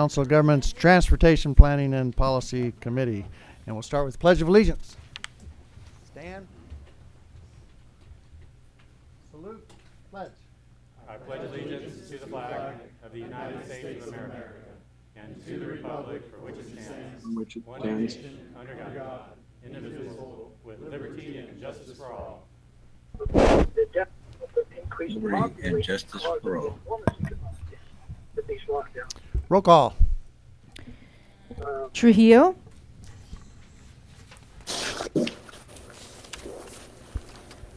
Council of Governments Transportation Planning and Policy Committee. And we'll start with Pledge of Allegiance. Stand. Salute. Pledge. I pledge allegiance to the flag of the United States of America and to the republic for which it stands, which it one stands, nation, under God, indivisible, with liberty and justice for all. the depth of the increased population and justice for all. enormous with these lockdowns. Roll call. Trujillo.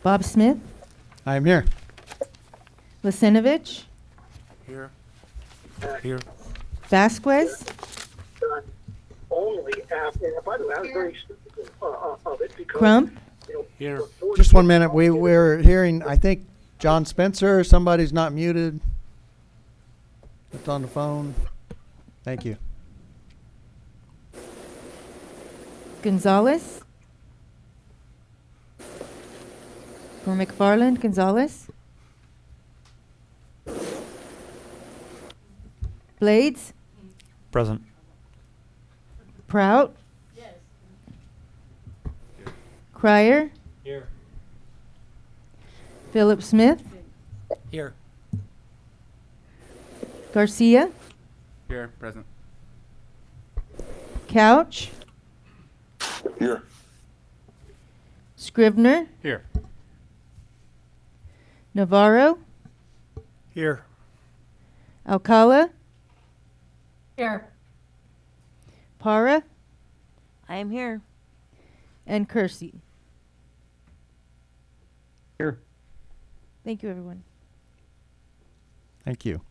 Bob Smith. I am here. Lisenovich. Here. Here. Vasquez. done only after, and by the way, I was very skeptical uh, uh, of it because. Crump. you know, Here. Just one minute. We, we're hearing, I think, John Spencer. Somebody's not muted. It's on the phone. Thank you. Gonzalez. For McFarland. Gonzalez. Blades. Present. Prout. Yes. Crier. Here. Philip Smith. Here. Garcia. Here. Present. Couch. Here. Scrivener. Here. Navarro. Here. Alcala. Here. Para. I am here. And Kersey. Here. Thank you, everyone. Thank you.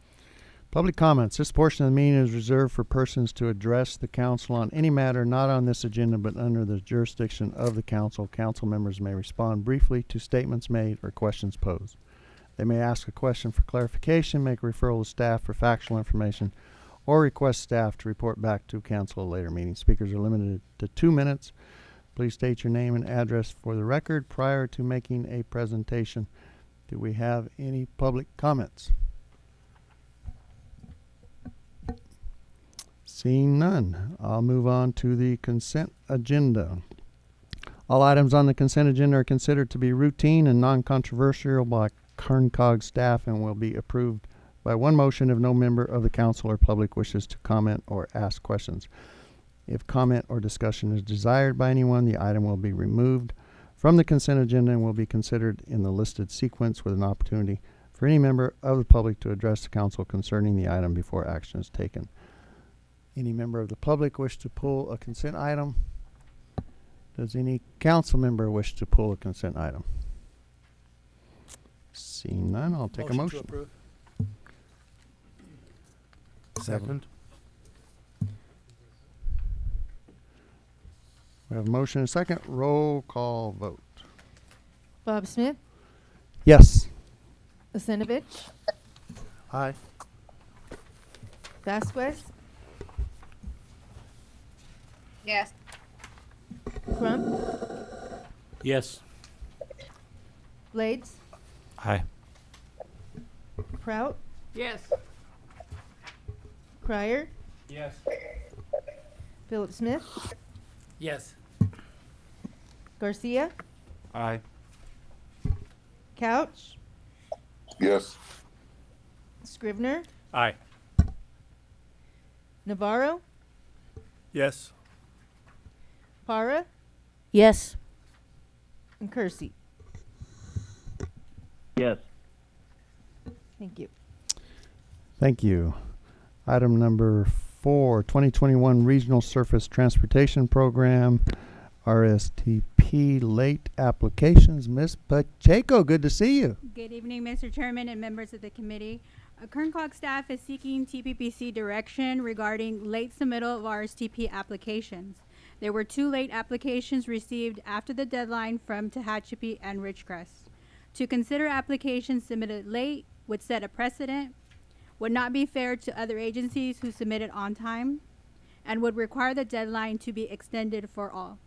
Public comments. This portion of the meeting is reserved for persons to address the council on any matter not on this agenda but under the jurisdiction of the council. Council members may respond briefly to statements made or questions posed. They may ask a question for clarification, make a referral to staff for factual information, or request staff to report back to council at a later meeting. Speakers are limited to two minutes. Please state your name and address for the record prior to making a presentation. Do we have any public comments? Seeing none, I'll move on to the consent agenda. All items on the consent agenda are considered to be routine and non-controversial by Kerncog staff and will be approved by one motion if no member of the council or public wishes to comment or ask questions. If comment or discussion is desired by anyone, the item will be removed from the consent agenda and will be considered in the listed sequence with an opportunity for any member of the public to address the council concerning the item before action is taken. Any member of the public wish to pull a consent item? Does any council member wish to pull a consent item? Seeing none, I'll take a motion. Second. We have a motion and a second. Roll call vote. Bob Smith. Yes. Lisenovich. Aye. Vasquez. Yes. Crump. Yes. Blades. Hi. Prout. Yes. Crier. Yes. Philip Smith. Yes. Garcia. Aye. Couch. Yes. Scrivener. Aye. Navarro. Yes. Para. Yes. And Kersey. Yes. Thank you. Thank you. Item number four, 2021 Regional Surface Transportation Program, RSTP late applications. Ms. Pacheco, good to see you. Good evening, Mr. Chairman and members of the committee. Uh, Kerncog staff is seeking TPPC direction regarding late submittal of RSTP applications. There were two late applications received after the deadline from Tehachapi and Ridgecrest. To consider applications submitted late would set a precedent, would not be fair to other agencies who submitted on time, and would require the deadline to be extended for all.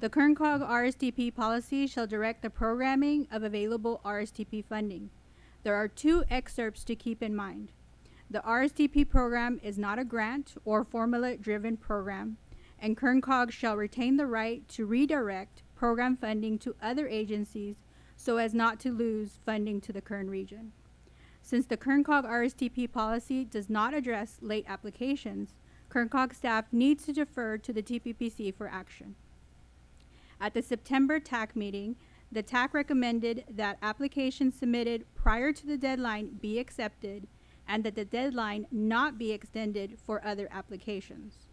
The Kerncog RSTP policy shall direct the programming of available RSTP funding. There are two excerpts to keep in mind. The RSTP program is not a grant or formula-driven program, and KernCog shall retain the right to redirect program funding to other agencies so as not to lose funding to the Kern region. Since the KernCog RSTP policy does not address late applications, KernCog staff needs to defer to the TPPC for action. At the September TAC meeting, the TAC recommended that applications submitted prior to the deadline be accepted and that the deadline not be extended for other applications.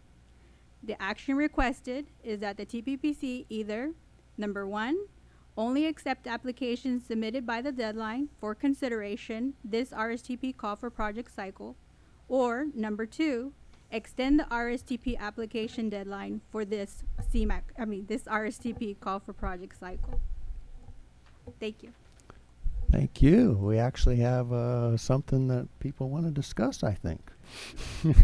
The action requested is that the TPPC either, number one, only accept applications submitted by the deadline for consideration this RSTP call for project cycle, or number two, extend the RSTP application deadline for this CMAQ, I mean, this RSTP call for project cycle. Thank you. Thank you. We actually have uh, something that people want to discuss, I think.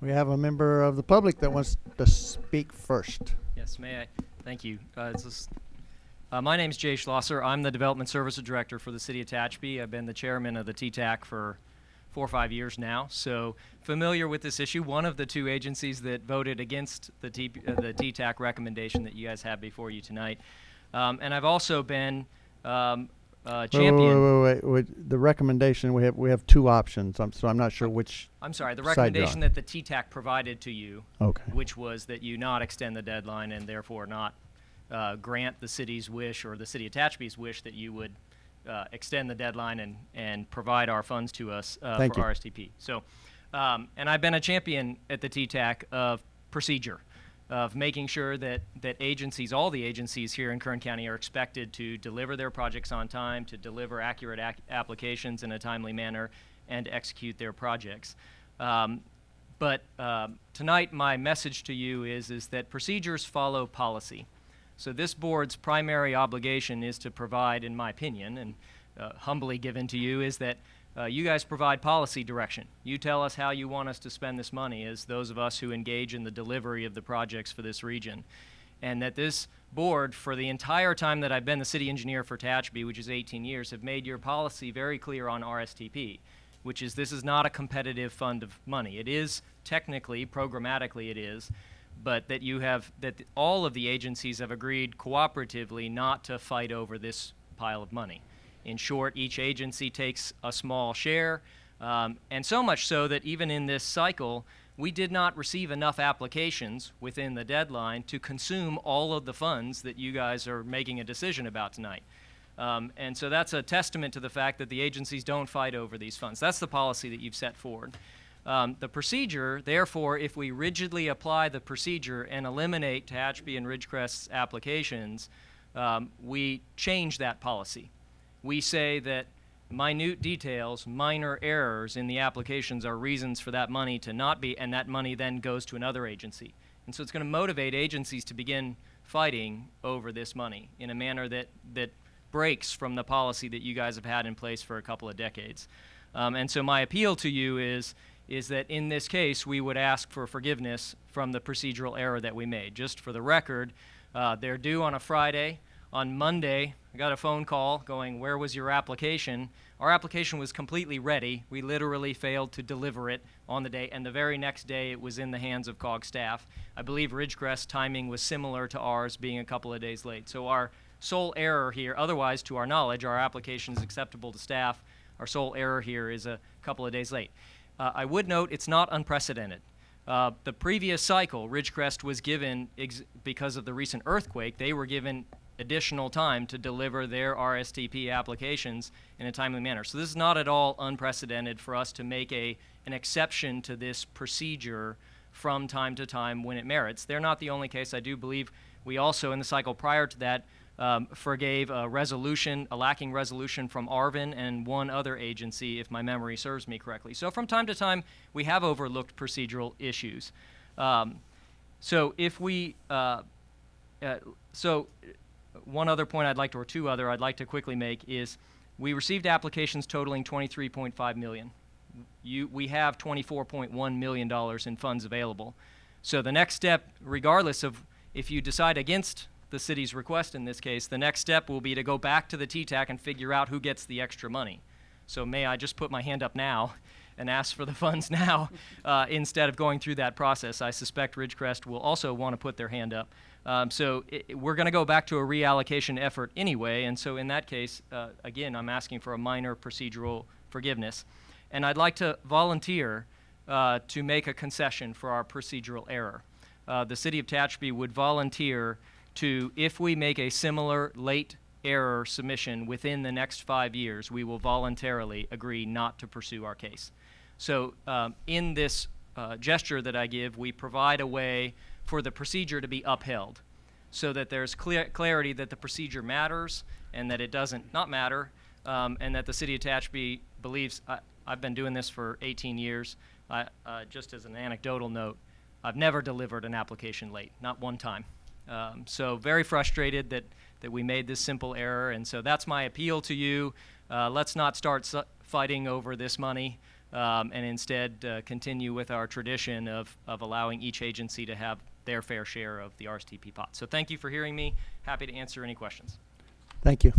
we have a member of the public that wants to speak first. Yes, may I? Thank you. Uh, uh, my name is Jay Schlosser. I'm the Development Services Director for the City of Tehachapi. I've been the chairman of the TTAC for four or five years now, so familiar with this issue. One of the two agencies that voted against the, T- uh, the TTAC recommendation that you guys have before you tonight. Um, and I've also been um, uh, champion. Wait, wait, wait, wait. The recommendation we have we have two options. I'm, so I'm not sure which. I'm sorry, the recommendation that the TTAC provided to you Okay. which was that you not extend the deadline and therefore not uh, grant the city's wish or the city of Tehachapi's wish that you would uh, extend the deadline and, and provide our funds to us uh, for you. RSTP. So, um, and I've been a champion at the TTAC of procedure, of making sure that, that agencies, all the agencies here in Kern County are expected to deliver their projects on time, to deliver accurate ac- applications in a timely manner, and execute their projects. Um, but um, tonight, my message to you is, is that procedures follow policy. So this board's primary obligation is to provide, in my opinion, and uh, humbly given to you, is that uh, you guys provide policy direction. You tell us how you want us to spend this money as those of us who engage in the delivery of the projects for this region. And that this board, for the entire time that I've been the city engineer for Tehachapi, which is 18 years, have made your policy very clear on RSTP which is this is not a competitive fund of money. It is technically, programmatically, it is, but that you have that all of the agencies have agreed cooperatively not to fight over this pile of money. In short, each agency takes a small share, um, and so much so that even in this cycle, we did not receive enough applications within the deadline to consume all of the funds that you guys are making a decision about tonight. Um, and so that's a testament to the fact that the agencies don't fight over these funds. That's the policy that you've set forward. Um, the procedure, therefore, if we rigidly apply the procedure and eliminate Tehachapi and Ridgecrest's applications, um, we change that policy. We say that minute details, minor errors in the applications are reasons for that money to not be, and that money then goes to another agency. And so it's going to motivate agencies to begin fighting over this money in a manner that, that breaks from the policy that you guys have had in place for a couple of decades. Um, and so my appeal to you is, is that in this case, we would ask for forgiveness from the procedural error that we made. Just for the record, uh, they're due on a Friday. On Monday, I got a phone call going, Where was your application? Our application was completely ready. We literally failed to deliver it on the day, and the very next day it was in the hands of COG staff. I believe Ridgecrest timing was similar to ours, being a couple of days late. So our sole error here, otherwise, to our knowledge, our application is acceptable to staff. Our sole error here is a couple of days late. Uh, I would note it's not unprecedented. Uh, the previous cycle, Ridgecrest was given, because of the recent earthquake, they were given additional time to deliver their RSTP applications in a timely manner. So this is not at all unprecedented for us to make a, an exception to this procedure from time to time when it merits. They're not the only case. I do believe we also, in the cycle prior to that, um, forgave a resolution, a lacking resolution from Arvin and one other agency, if my memory serves me correctly. So from time to time, we have overlooked procedural issues. Um, so if we, uh, uh, so one other point I'd like to, or two other I'd like to quickly make is we received applications totaling 23.5 million. You, we have 24.1 million dollars in funds available. So the next step, regardless of if you decide against the city's request in this case, the next step will be to go back to the TTAC and figure out who gets the extra money. So may I just put my hand up now and ask for the funds now uh, instead of going through that process? I suspect Ridgecrest will also want to put their hand up. Um, so i i- we're going to go back to a reallocation effort anyway, and so in that case, uh, again, I'm asking for a minor procedural forgiveness. And I'd like to volunteer uh, to make a concession for our procedural error. Uh, the city of Tehachapi would volunteer to, if we make a similar late error submission within the next five years, we will voluntarily agree not to pursue our case. So um, in this uh, gesture that I give, we provide a way for the procedure to be upheld so that there's clear clarity that the procedure matters and that it doesn't not matter, um, and that the city of Tehachapi believes. I, I've been doing this for 18 years. I, uh, just as an anecdotal note, I've never delivered an application late, not one time. Um, so very frustrated that that we made this simple error, and so that's my appeal to you. Uh, let's not start fighting over this money. Um, and instead uh, continue with our tradition of, of allowing each agency to have their fair share of the RSTP pot. So thank you for hearing me. Happy to answer any questions. Thank you.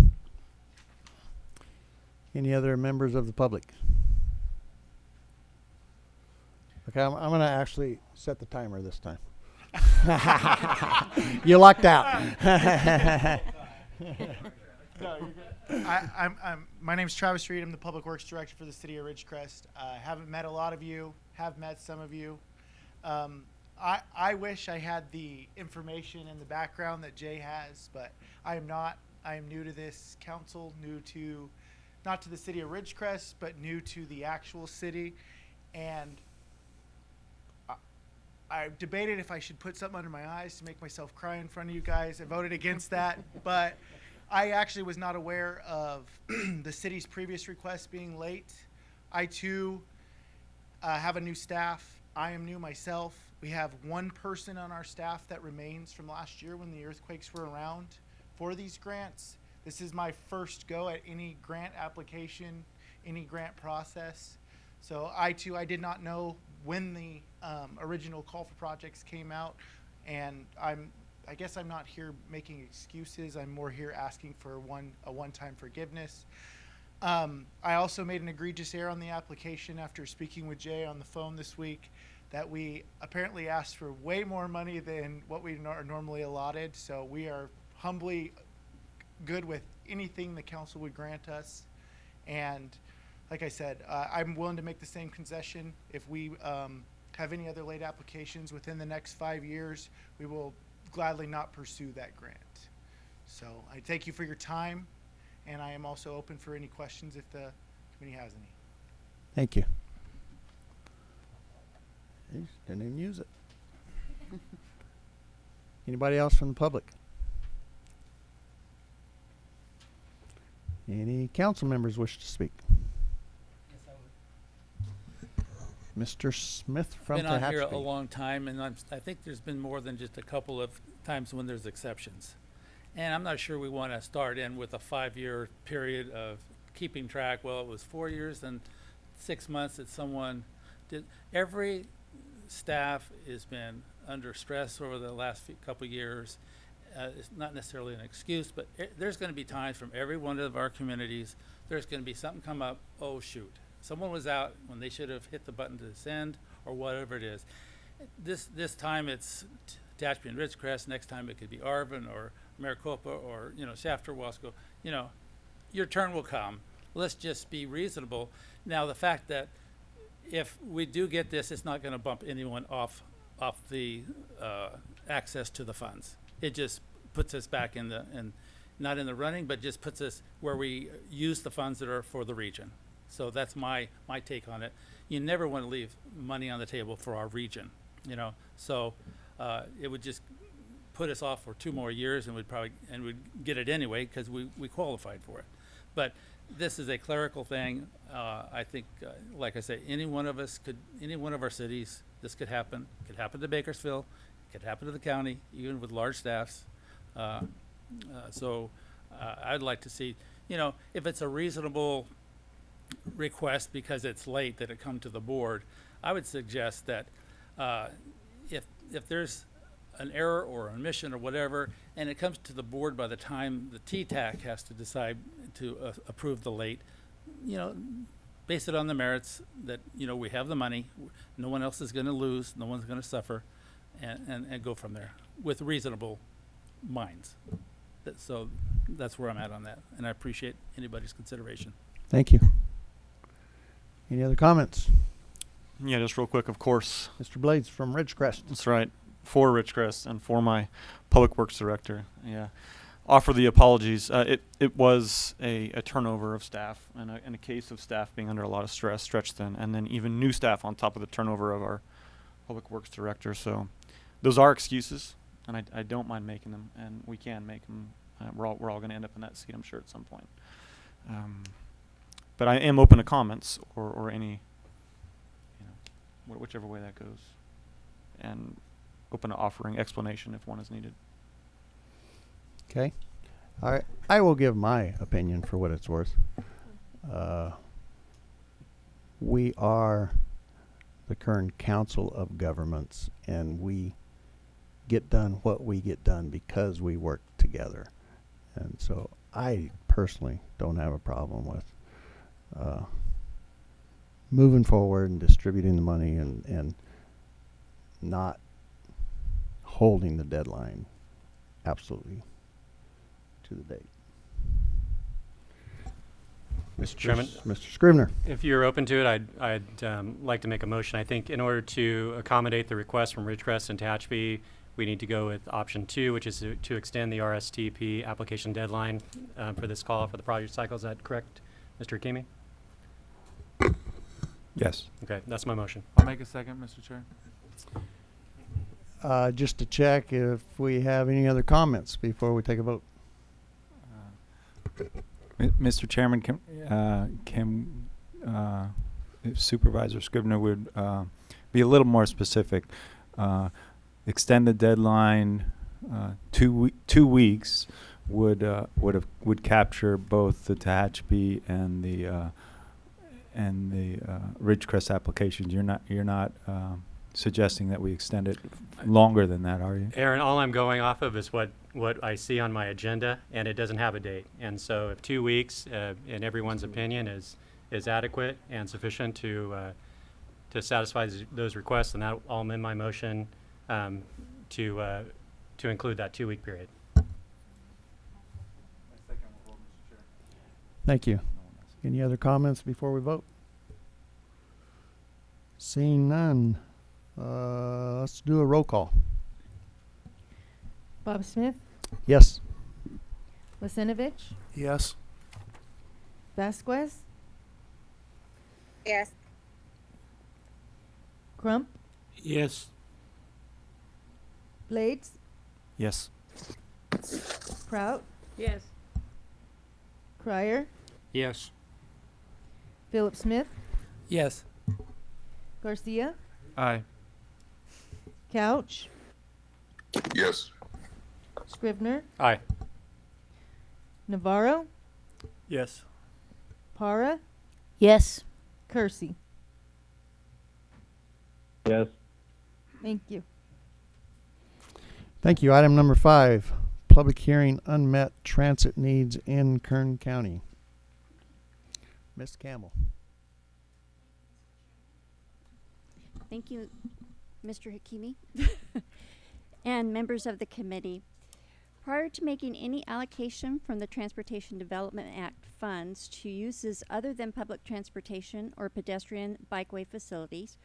Any other members of the public? Okay, I'm, I'm gonna actually set the timer this time. you lucked out. I, I'm, I'm, my name's Travis Reed. I'm the Public Works Director for the City of Ridgecrest. Uh, haven't met a lot of you, have met some of you. Um, I, I wish I had the information and the background that Jay has, but I am not. I am new to this council, new to, not to the City of Ridgecrest, but new to the actual city. And I, I debated if I should put something under my eyes to make myself cry in front of you guys. I voted against that, but I actually was not aware of the city's previous request being late. I too uh, have a new staff. I am new myself. We have one person on our staff that remains from last year when the earthquakes were around for these grants. This is my first go at any grant application, any grant process. So I too, I did not know when the um, original call for projects came out, and I'm, I guess I'm not here making excuses. I'm more here asking for one a one-time forgiveness. Um, I also made an egregious error on the application after speaking with Jay on the phone this week that we apparently asked for way more money than what we are normally allotted. So we are humbly good with anything the council would grant us. And like I said, uh, I'm willing to make the same concession. If we um, have any other late applications within the next five years, we will gladly not pursue that grant. So I thank you for your time, and I am also open for any questions if the committee has any. Thank you. Didn't even use it. Anybody else from the public? Any council members wish to speak? Mr. Smith from been on here a Tehachapi. long time, and I'm, I think there's been more than just a couple of times when there's exceptions. And I'm not sure we want to start in with a five-year period of keeping track. Well, it was four years and six months that someone did. Every staff has been under stress over the last few, couple of years. Uh, it's not necessarily an excuse, but e- there's going to be times from every one of our communities, there's going to be something come up. Oh shoot, someone was out when they should have hit the button to send or whatever it is. This this time it's T- Tehachapi and Ridgecrest. Next time it could be Arvin or Maricopa or you know Shafter, Wasco. You know, your turn will come. Let's just be reasonable. Now the fact that if we do get this, it's not going to bump anyone off off the uh, access to the funds. It just puts us back in the in not in the running, but just puts us where we use the funds that are for the region. So that's my my take on it. You never want to leave money on the table for our region, you know. So uh, it would just put us off for two more years, and we'd probably and we'd get it anyway because we we qualified for it. But this is a clerical thing. Uh, I think, uh, like I say, any one of us could, any one of our cities, this could happen. Could happen to Bakersfield, could happen to the county, even with large staffs. Uh, uh, so uh, I'd like to see, you know, if it's a reasonable request because it's late that it come to the board, I would suggest that uh, if if there's an error or omission or whatever, and it comes to the board by the time the TTAC has to decide to uh, approve the late, you know, base it on the merits that, you know, we have the money, no one else is gonna lose, no one's gonna suffer, and, and, and go from there with reasonable minds. That, so that's where I'm at on that, and I appreciate anybody's consideration. Thank you. Any other comments? Yeah, just real quick, of course. Mr. Blades from Ridgecrest. That's right. For Ridgecrest and for my public works director. Yeah. Offer the apologies. Uh, it, it was a, a turnover of staff and a, and a case of staff being under a lot of stress, stretched thin, and then even new staff on top of the turnover of our public works director. So those are excuses, and I, I don't mind making them, and we can make them. Uh, we're all, we're all going to end up in that seat, I'm sure, at some point. Um, but I am open to comments or, or any, you know, wh- whichever way that goes, and open to offering explanation if one is needed. Okay. All right. I will give my opinion for what it's worth. Uh, we are the Kern Council of Governments, and we get done what we get done because we work together. And so I personally don't have a problem with uh, moving forward and distributing the money and, and not holding the deadline absolutely to the date. Mr. Chairman? Mr. Scrivener. If you're open to it, I'd, I'd um, like to make a motion. I think in order to accommodate the request from Ridgecrest and Tehachapi, we need to go with option two, which is to, to extend the RSTP application deadline uh, for this call for the project cycle. Is that correct, Mr. Hakimi? Yes. Okay, that's my motion. I'll make a second, Mr. Chair. Uh, just to check if we have any other comments before we take a vote. M- Mr. Chairman, can, uh, can, uh, if Supervisor Scrivener would, uh, be a little more specific. Uh, extend the deadline, uh, two we- two weeks would, uh, would have, would capture both the Tehachapi and the, uh, and the, uh, Ridgecrest applications. You're not, you're not, um, suggesting that we extend it longer than that, are you? Ahron, all I'm going off of is what, what I see on my agenda, and it doesn't have a date. And so if two weeks, uh, in everyone's opinion, is, is adequate and sufficient to, uh, to satisfy those- those requests, then that, I'll amend my motion um, to, uh, to include that two-week period. Thank you. Any other comments before we vote? Seeing none, uh, let's do a roll call. Bob Smith, Yes. Lisenovich, Yes. Vasquez, Yes. Crump, Yes. Blades, Yes. Prout, Yes. Crier, Yes. Philip Smith, Yes. Garcia, Aye. Couch, Yes. Scrivener, Aye. Navarro, Yes. Para, Yes. Kersey. Yes. Thank you. Thank you. Item number five, public hearing unmet transit needs in Kern County. Ms. Campbell. Thank you, Mr. Hakimi, and members of the committee. Prior to making any allocation from the Transportation Development Act funds to uses other than public transportation or pedestrian bikeway facilities,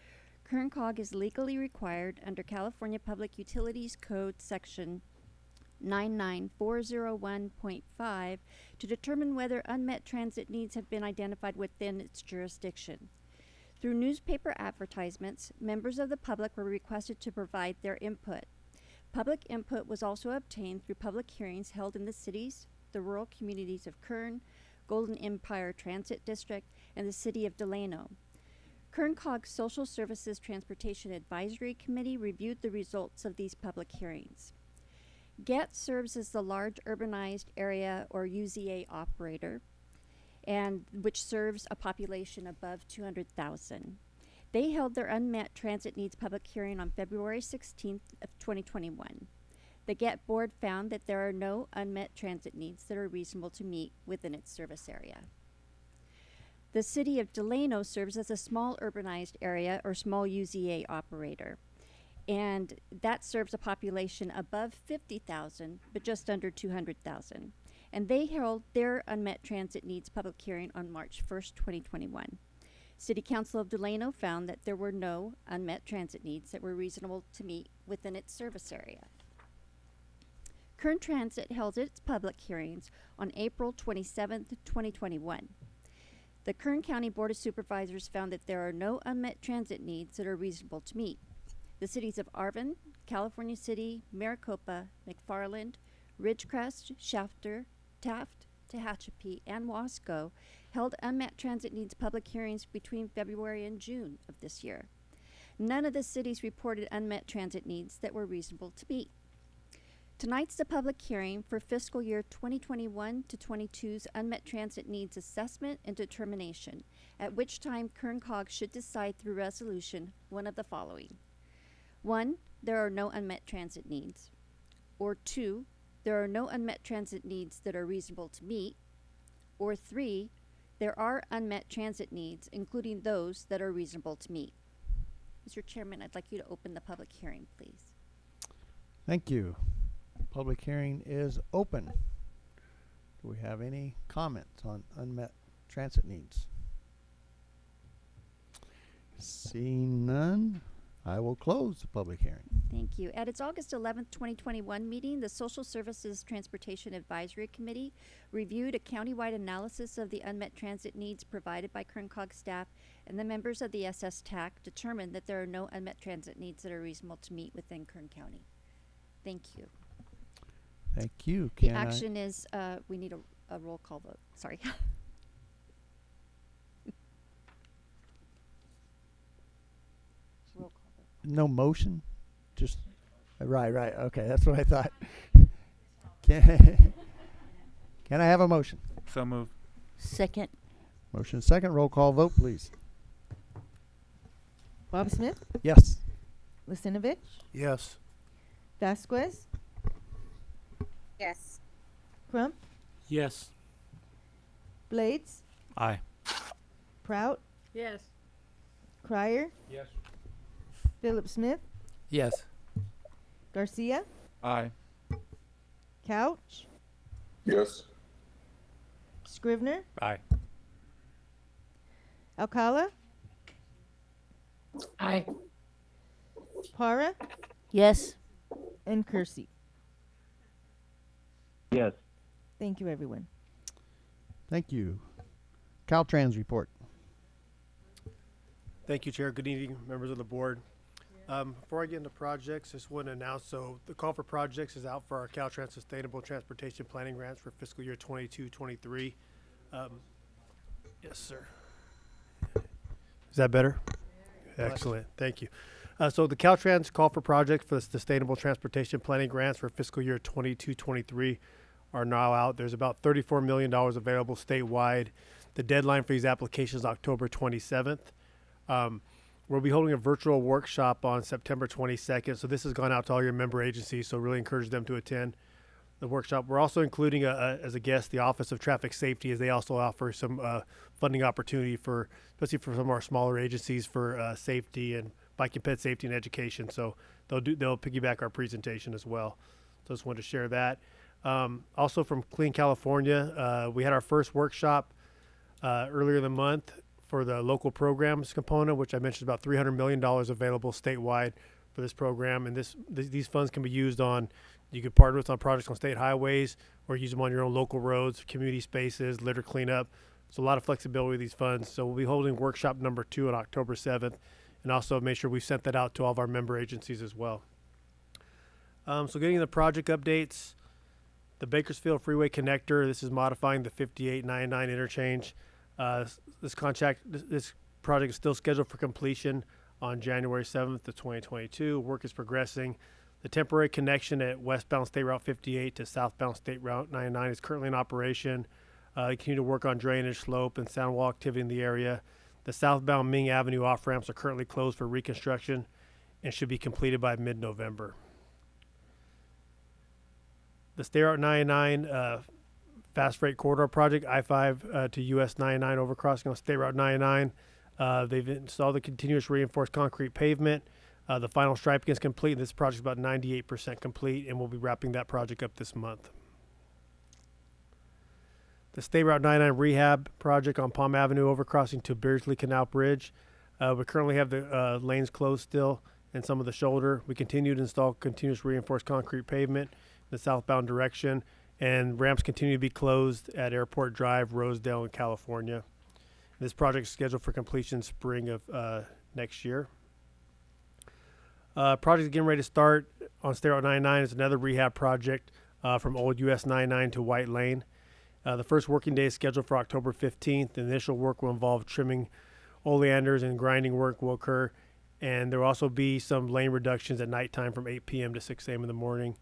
KernCog is legally required under California Public Utilities Code Section 99401.5 to determine whether unmet transit needs have been identified within its jurisdiction. Through newspaper advertisements, members of the public were requested to provide their input. Public input was also obtained through public hearings held in the cities, the rural communities of Kern, Golden Empire Transit District, and the city of Delano. KernCog's Social Services Transportation Advisory Committee reviewed the results of these public hearings. GET serves as the large urbanized area or UZA operator and which serves a population above 200,000. They held their unmet transit needs public hearing on February 16th of 2021. The GET board found that there are no unmet transit needs that are reasonable to meet within its service area. The city of Delano serves as a small urbanized area or small UZA operator. And that serves a population above 50,000, but just under 200,000. And they held their unmet transit needs public hearing on March 1st, 2021. City Council of Delano found that there were no unmet transit needs that were reasonable to meet within its service area. Kern Transit held its public hearings on April 27th, 2021. The Kern County Board of Supervisors found that there are no unmet transit needs that are reasonable to meet. The cities of Arvin, California City, Maricopa, McFarland, Ridgecrest, Shafter, Taft, Tehachapi, and Wasco held unmet transit needs public hearings between February and June of this year. None of the cities reported unmet transit needs that were reasonable to meet. Tonight's the public hearing for fiscal year 2021 to 22's unmet transit needs assessment and determination, at which time Kern Cog should decide through resolution one of the following. One, there are no unmet transit needs. Or two, there are no unmet transit needs that are reasonable to meet. Or three, there are unmet transit needs, including those that are reasonable to meet. Mr. Chairman, I'd like you to open the public hearing, please. Thank you. Public hearing is open. Do we have any comments on unmet transit needs? Seeing none, I will close the public hearing. Thank you. At its August 11th, 2021 meeting, the Social Services Transportation Advisory Committee reviewed a countywide analysis of the unmet transit needs provided by Kern Cog staff, and the members of the SS TAC determined that there are no unmet transit needs that are reasonable to meet within Kern County. Thank you. Thank you. The Can I- action is, uh, we need a, a roll call vote. Sorry. Roll call vote. No motion? Just, right, right, okay, that's what I thought. Can, can I have a motion? So move. Second. Motion second, roll call vote, please. Bob Smith, Yes. Listinovich, Yes. Vasquez, Yes. Crump, Yes. Blades, Aye. Prout, Yes. Crier, Yes. Philip Smith, Yes. Garcia, Aye. Couch, Yes. Scrivener, Aye. Alcala, Aye. Para, Yes. and Kersey. Yes. Thank you, everyone. Thank you. Caltrans report. Thank you, Chair. Good evening, members of the board. Um, before I get into projects, just want to announce, so the call for projects is out for our Caltrans Sustainable Transportation Planning Grants for fiscal year 22-23. Um, yes, sir. Is that better? Excellent, thank you. Uh, so the Caltrans call for projects for the Sustainable Transportation Planning Grants for fiscal year 22-23 are now out. There's about $34 million available statewide. The deadline for these applications is October 27th. Um, we'll be holding a virtual workshop on September 22nd. So this has gone out to all your member agencies. So really encourage them to attend the workshop. We're also including a, a, as a guest the Office of Traffic Safety, as they also offer some uh, funding opportunity for, especially for some of our smaller agencies for uh, safety and bike and ped safety and education. So they'll do they'll piggyback our presentation as well. So just wanted to share that. Um, also from Clean California, uh, we had our first workshop uh, earlier in the month for the local programs component, which I mentioned about $300 million available statewide for this program. And this th- these funds can be used on, you can partner with on projects on state highways or use them on your own local roads, community spaces, litter cleanup. So a lot of flexibility with these funds. So we'll be holding workshop number two on October 7th. And also make sure we sent that out to all of our member agencies as well. Um, so getting the project updates, the Bakersfield Freeway Connector. This is modifying the 5899 interchange. Uh, this contract, this, this project is still scheduled for completion on January 7th of 2022. Work is progressing. The temporary connection at westbound State Route 58 to southbound State Route 99 is currently in operation. Uh, they continue to work on drainage, slope, and sound wall activity in the area. The southbound Ming Avenue off ramps are currently closed for reconstruction and should be completed by mid-November. The State Route 99 uh, fast freight corridor project, I-5 uh, to US 99 overcrossing on State Route 99. Uh, they've installed the continuous reinforced concrete pavement. Uh, the final striping is complete. This project is about 98% complete, and we'll be wrapping that project up this month. The State Route 99 rehab project on Palm Avenue overcrossing to Beardsley Canal Bridge. Uh, we currently have the uh, lanes closed still and some of the shoulder. We continue to install continuous reinforced concrete pavement in the southbound direction, and ramps continue to be closed at Airport Drive, Rosedale, and California. This project is scheduled for completion spring of uh, next year. Uh, project is getting ready to start on State Route 99 is another rehab project uh, from Old US 99 to White Lane. Uh, the first working day is scheduled for October 15th. The initial work will involve trimming oleanders and grinding work will occur. And there will also be some lane reductions at nighttime from 8 p.m. to 6 a.m. in the morning.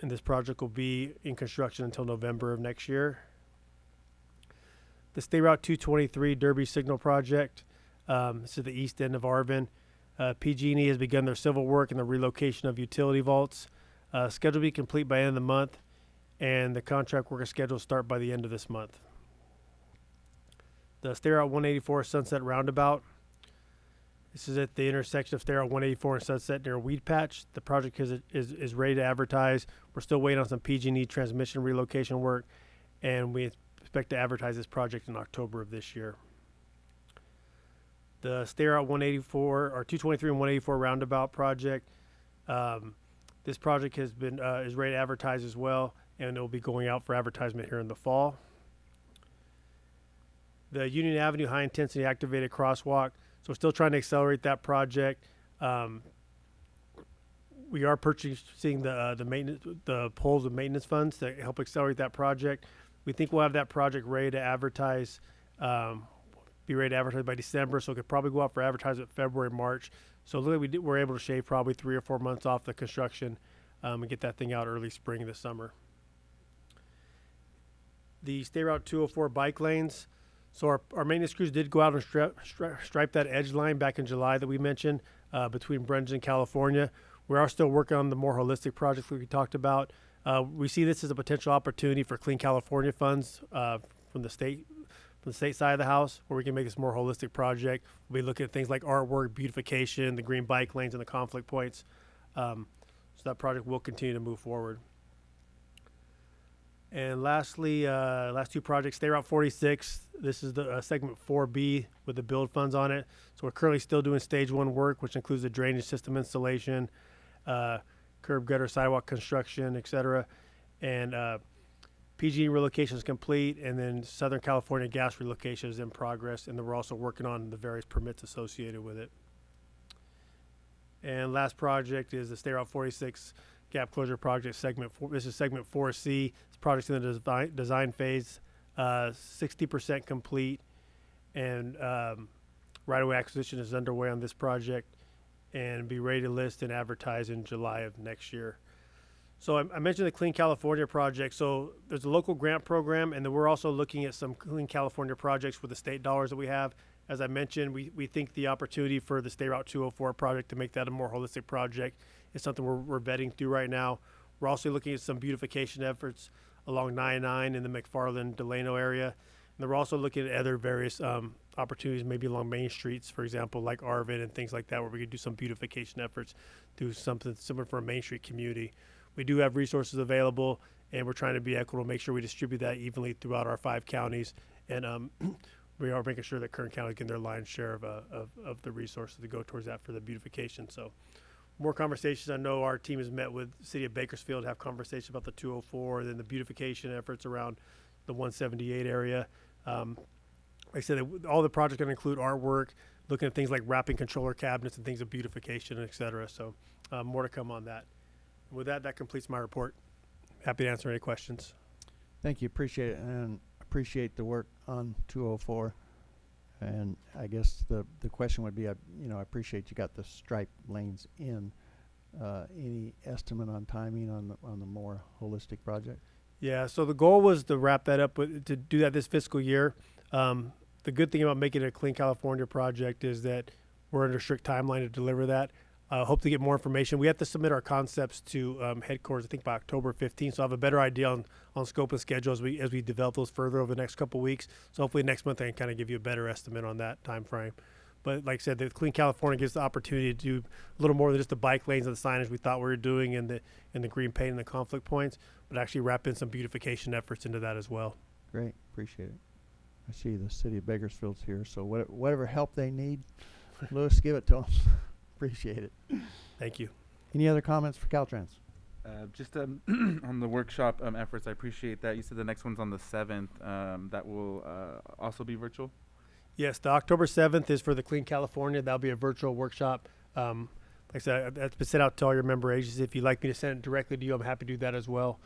And this project will be in construction until November of next year. The State Route 223 Derby Signal Project. Um, this is the east end of Arvin. Uh, PG&E has begun their civil work and the relocation of utility vaults. Uh, scheduled to be complete by end of the month, and the contract work is scheduled to start by the end of this month. The State Route 184 Sunset Roundabout. This is at the intersection of State 184 and Sunset near Weedpatch. The project is, is, is ready to advertise. We're still waiting on some PG&E transmission relocation work, and we expect to advertise this project in October of this year. The State Route 184 or 223 and 184 roundabout project. Um, this project has been uh, is ready to advertise as well, and it will be going out for advertisement here in the fall. The Union Avenue High Intensity Activated Crosswalk. So, we're still trying to accelerate that project. Um, we are purchasing the uh, the maintenance the poles and maintenance funds to help accelerate that project. We think we'll have that project ready to advertise, um, be ready to advertise by December. So it could probably go out for advertisement February, March. So literally, we did, we're able to shave probably three or four months off the construction um, and get that thing out early spring this summer. The State Route 204 bike lanes. So our, our maintenance crews did go out and stri- stri- stripe that edge line back in July that we mentioned uh, between Brendan and California. We are still working on the more holistic projects that we talked about. Uh, we see this as a potential opportunity for Clean California funds uh, from the state from the state side of the house, where we can make this more holistic project. We'll be looking at things like artwork, beautification, the green bike lanes, and the conflict points. Um, so that project will continue to move forward. And lastly, uh, last two projects, State Route 46. This is the uh, segment 4B with the build funds on it. So we're currently still doing stage one work, which includes the drainage system installation, uh, curb gutter sidewalk construction, et cetera. And uh, PG relocation is complete, and then Southern California gas relocation is in progress, and then we're also working on the various permits associated with it. And last project is the State Route 46 gap closure project segment four. This is segment 4C. This project's in the design, design phase, uh, 60% complete, and um, right-of-way acquisition is underway on this project, and be ready to list and advertise in July of next year. So I, I mentioned the Clean California project. So there's a local grant program, and then we're also looking at some Clean California projects with the state dollars that we have. As I mentioned, we, we think the opportunity for the State Route 204 project to make that a more holistic project is something we're, we're vetting through right now. We're also looking at some beautification efforts along 99 in the McFarland Delano area. And then we're also looking at other various um, opportunities, maybe along main streets, for example, like Arvin and things like that, where we could do some beautification efforts, do something similar for a main street community. We do have resources available, and we're trying to be equitable, make sure we distribute that evenly throughout our five counties. And um, we are making sure that Kern County getting their lion's share of, uh, of, of the resources to go towards that for the beautification. So more conversations. I know our team has met with City of Bakersfield, have conversations about the 204, and then the beautification efforts around the 178 area. Um, like I said, all the projects going to include artwork, looking at things like wrapping controller cabinets and things of beautification, et cetera. So uh, more to come on that. With that, that completes my report. Happy to answer any questions. Thank you. Appreciate it and appreciate the work on 204. And I guess the, the question would be, I, you know, I appreciate you got the stripe lanes in. Uh, any estimate on timing on the, on the more holistic project? Yeah, so the goal was to wrap that up with, to do that this fiscal year. Um, the good thing about making it a Clean California project is that we're under strict timeline to deliver that. Uh, hope to get more information. We have to submit our concepts to um, headquarters, I think, by October 15th. So I have a better idea on, on scope and schedule as we as we develop those further over the next couple weeks. So hopefully next month I can kind of give you a better estimate on that time frame. But like I said, the Clean California gives the opportunity to do a little more than just the bike lanes and the signage we thought we were doing and the and the green paint and the conflict points, but actually wrap in some beautification efforts into that as well. Great, appreciate it. I see the city of Bakersfield's here, so what, whatever help they need, Lewis, give it to them. Appreciate it. Thank you. Any other comments for Caltrans? Uh, just um, on the workshop um, efforts, I appreciate that. You said the next one's on the seventh. Um, that will uh, also be virtual. Yes, the October 7th is for the Clean California. That'll be a virtual workshop. Um, like I said, that's been sent out to all your member agencies. If you'd like me to send it directly to you, I'm happy to do that as well.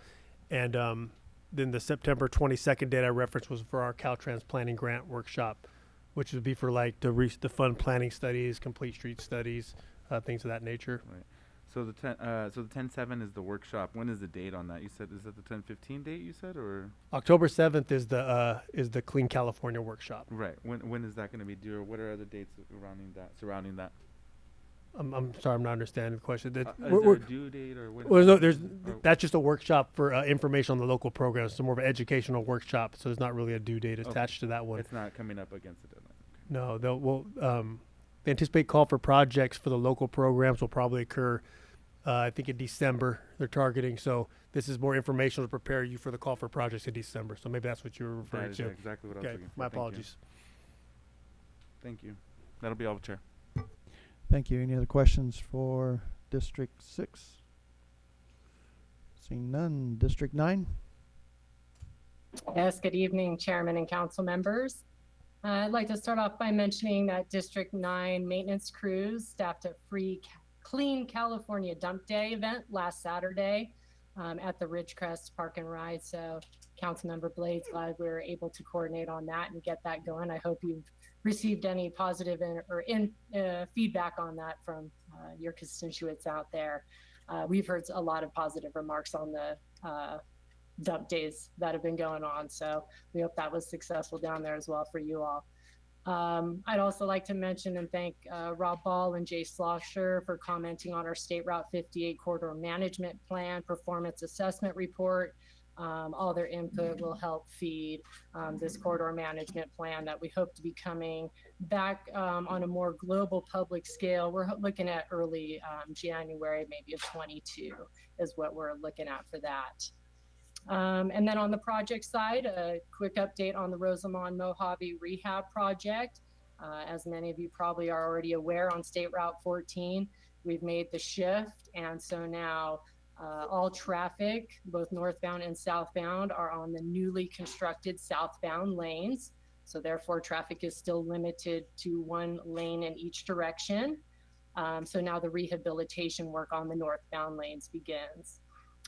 And um, then the September 22nd date I referenced was for our Caltrans planning grant workshop, which would be for like the, re- the fund planning studies, complete street studies, uh, things of that nature. Right. So the ten, uh, so the ten seven is the workshop. When is the date on that? You said is that the ten fifteen date? You said or October 7th is the uh, is the Clean California workshop. right? When when is that going to be due? Or what are other dates surrounding that? Surrounding that? I'm, I'm sorry, I'm not understanding the question. That- Uh, is there a due date or when- Well, no, there's or- that's just a workshop for uh, information on the local programs. It's more of an educational workshop. So there's not really a due date Okay. attached to that one. It's not coming up against the deadline. No, they'll will um, they anticipate call for projects for the local programs will probably occur. Uh, I think in December they're targeting. So this is more informational to prepare you for the call for projects in December. So maybe that's what you were referring That is to. exactly what I was okay, looking for. my Thank you. apologies. Thank you. That'll be all, Chair. Thank you. Any other questions for District Six? Seeing none. District Nine? Yes, good evening, Chairman and council members. Uh, I'd like to start off by mentioning that District 9 maintenance crews staffed a free Clean California Dump Day event last Saturday um, at the Ridgecrest Park and Ride. So Councilmember Blades, glad we were able to coordinate on that and get that going. I hope you've received any positive in, or in uh, feedback on that from uh, your constituents out there. Uh, we've heard a lot of positive remarks on the uh, dump days that have been going on. So we hope that was successful down there as well for you all. Um, I'd also like to mention and thank uh, Rob Ball and Jay Slosher for commenting on our State Route 58 corridor management plan performance assessment report. Um, all their input will help feed um, this corridor management plan that we hope to be coming back um, on a more global public scale. We're looking at early um, January, maybe of 22 is what we're looking at for that. Um, and then on the project side, a quick update on the Rosamond Mojave Rehab Project. Uh, as many of you probably are already aware, on State Route 14, we've made the shift. And so now uh, all traffic, both northbound and southbound, are on the newly constructed southbound lanes. So therefore, traffic is still limited to one lane in each direction. Um, so now the rehabilitation work on the northbound lanes begins.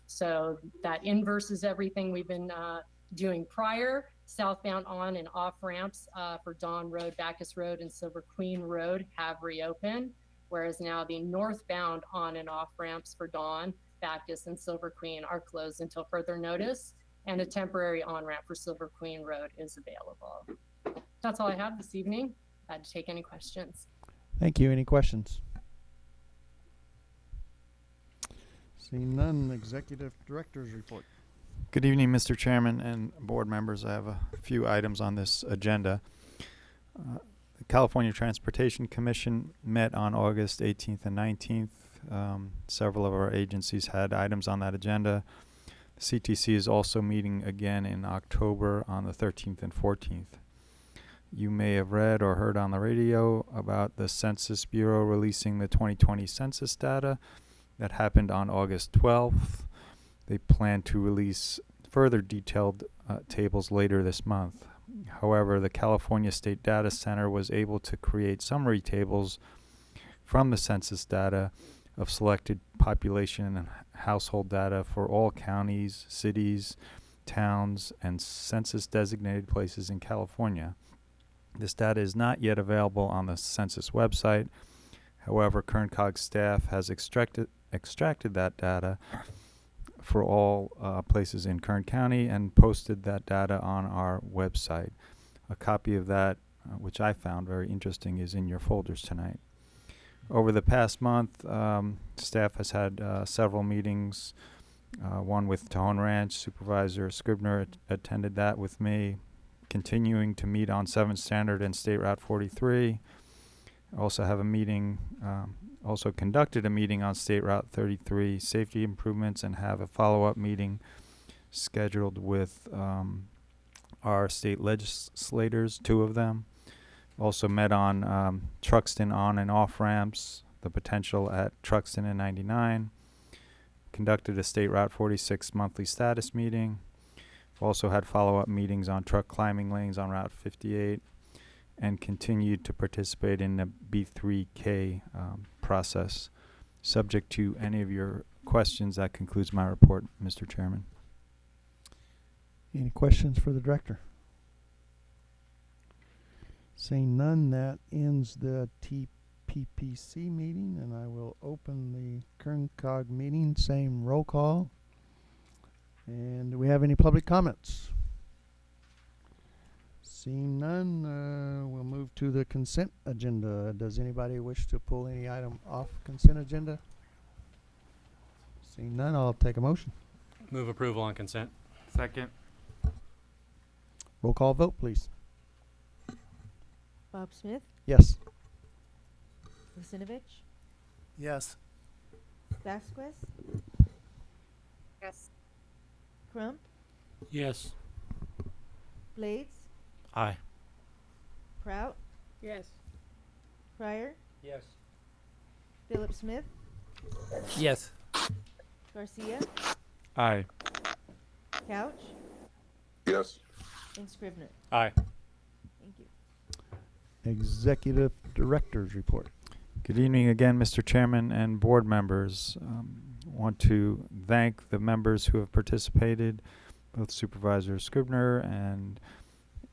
So that inverses everything we've been uh, doing prior. Southbound on and off ramps uh, for Dawn Road, Backus Road, and Silver Queen Road have reopened, whereas now the northbound on and off ramps for Dawn, Backus, and Silver Queen are closed until further notice, and a temporary on ramp for Silver Queen Road is available. That's all I have this evening. Glad to take any questions. Thank you. Any questions? Seeing none. Executive Director's Report. Good evening, Mr. Chairman and board members. I have a few items on this agenda. Uh, The California Transportation Commission met on August 18th and 19th. Um, Several of our agencies had items on that agenda. CTC is also meeting again in October on the 13th and 14th. You may have read or heard on the radio about the Census Bureau releasing the 2020 census data that happened on August 12th. They plan to release further detailed uh, tables later this month. However, the California State Data Center was able to create summary tables from the census data of selected population and household data for all counties, cities, towns, and census designated places in California. This data is not yet available on the census website. However, KernCog staff has extracted extracted that data for all uh, places in Kern County and posted that data on our website. A copy of that, uh, which I found very interesting, is in your folders tonight. over the past month, um, staff has had uh, several meetings. Uh, one with Tejon Ranch Supervisor Scrivener at- attended that with me. Continuing to meet on 7th Standard and State Route 43. Also have a meeting, um, also conducted a meeting on State Route 33 safety improvements and have a follow-up meeting scheduled with um, our state legislators, two of them. Also met on um, Truxtun on and off ramps, the potential at Truxtun and 99. Conducted a State Route 46 monthly status meeting. Also had follow-up meetings on truck climbing lanes on Route 58 and continued to participate in the B3K um, process. Subject to any of your questions, that concludes my report, Mr. Chairman. Any questions for the director? Seeing none, that ends the TPPC meeting, and I will open the KernCog meeting, same roll call. And do we have any public comments? Seeing none, uh, we'll move to the consent agenda. Does anybody wish to pull any item off consent agenda? Seeing none, I'll take a motion. Move approval on consent. Second. Roll call vote, please. Bob Smith, Yes. Lucinovich, Yes. Vasquez, Yes. Crump, Yes. Blades, Aye. Prout, Yes. Pryor, Yes. Philip Smith, Yes. Garcia, Aye. Couch, Yes. and Scrivener. Aye. Thank you. Executive Director's Report. Good evening again, Mr. Chairman and board members. Um, want to thank the members who have participated, both Supervisor Scrivener and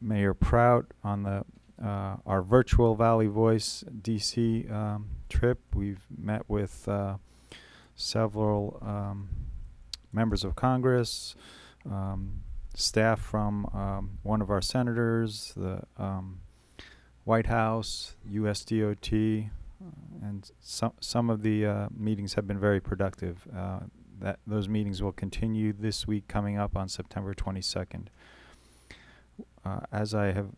Mayor Prout on the uh, our virtual Valley Voice DC um, trip. We've met with uh, several um, members of Congress, um, staff from um, one of our senators, the um, White House, USDOT, uh, and some some of the uh, meetings have been very productive. Uh, that those meetings will continue this week, coming up on September 22nd. Uh, as I have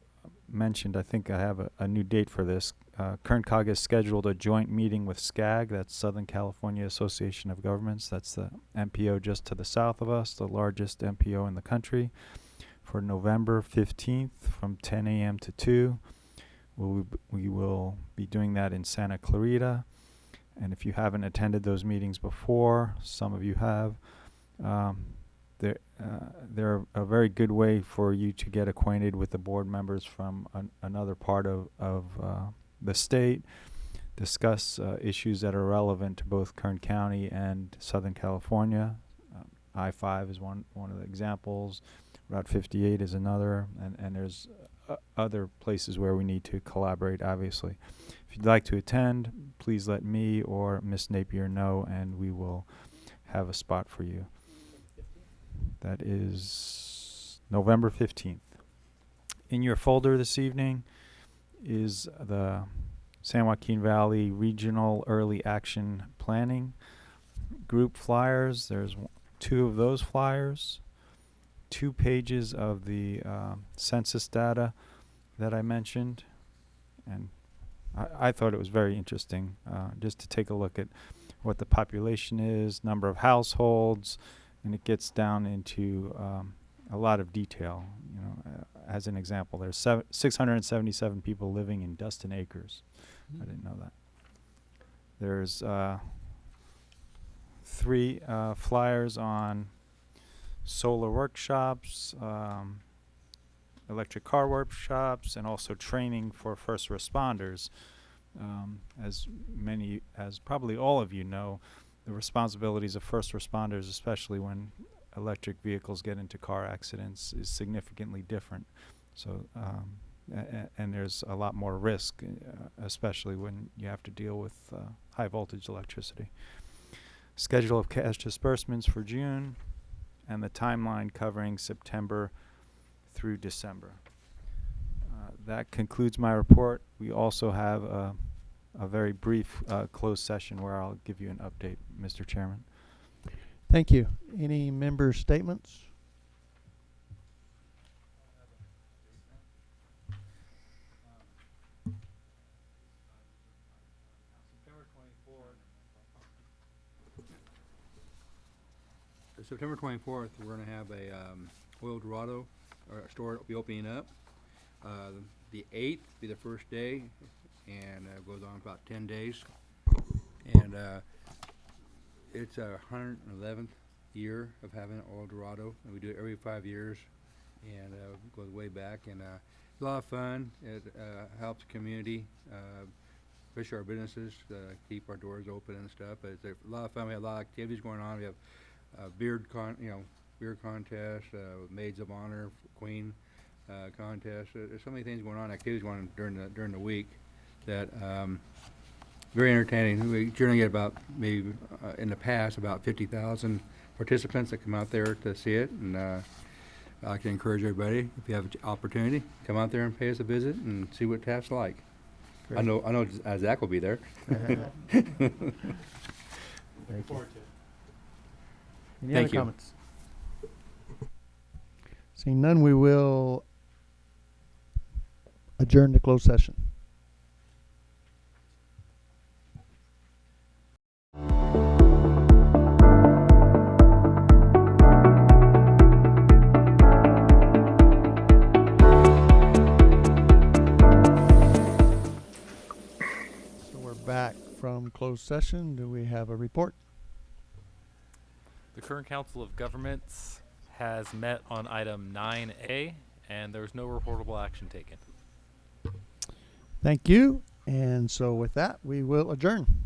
mentioned, I think I have a, a new date for this. Uh, Kern Cog has scheduled a joint meeting with SCAG, that's Southern California Association of Governments. That's the MPO just to the south of us, the largest MPO in the country, for November 15th from 10 a.m. to 2. We'll, we will be doing that in Santa Clarita. And if you haven't attended those meetings before, some of you have, um, they're, uh, they're a very good way for you to get acquainted with the board members from an, another part of, of uh, the state, discuss uh, issues that are relevant to both Kern County and Southern California. Um, I-5 is one, one of the examples. Route 58 is another, and, and there's uh, other places where we need to collaborate, obviously. If you'd like to attend, please let me or Miss Napier know, and we will have a spot for you. That is November 15th. In your folder this evening is the San Joaquin Valley Regional Early Action Planning Group flyers. There's two of those flyers, two pages of the uh, census data that I mentioned, and I, I thought it was very interesting uh, just to take a look at what the population is, number of households, and it gets down into um, a lot of detail. You know, uh, as an example, there's sev- 677 people living in Dustin Acres. I didn't know that. There's uh, three uh, flyers on solar workshops, um, electric car workshops, and also training for first responders. Um, as many, as probably all of you know, the responsibilities of first responders, especially when electric vehicles get into car accidents, is significantly different. So, um, and there's a lot more risk, uh, especially when you have to deal with uh, high voltage electricity. Schedule of cash disbursements for June, and the timeline covering September through December. Uh, that concludes my report. We also have a a very brief uh, closed session where I'll give you an update, Mr. Chairman. Thank you. Any member statements? September twenty-fourth, we're gonna have a, um, Oildorado, or a store will be opening up. Uh, the eighth be the first day, and, uh, goes on about ten days. And, uh, it's our hundred and eleventh year of having Oildorado, and we do it every five years. And, uh, goes way back, and, uh, it's a lot of fun, it, uh, helps the community, uh, our businesses, uh, keep our doors open and stuff, but it's a lot of fun, we have a lot of activities going on, we have uh, beard con, you know, beard contest, uh, maids of honor, queen, uh, contest. There's so many things going on, activities going on during the, during the week that, um, very entertaining. We generally get about, maybe, uh, in the past, about fifty thousand participants that come out there to see it. And, uh, I to encourage everybody, if you have an opportunity, come out there and pay us a visit and see what Taft's like. I know, I know uh, Zach will be there. Thank you. Any Thank other you. comments? Seeing none, we will adjourn to closed session. Closed session. Do we have a report? The Kern Council of Governments has met on item 9A, and there's no reportable action taken. Thank you. And so with that, we will adjourn.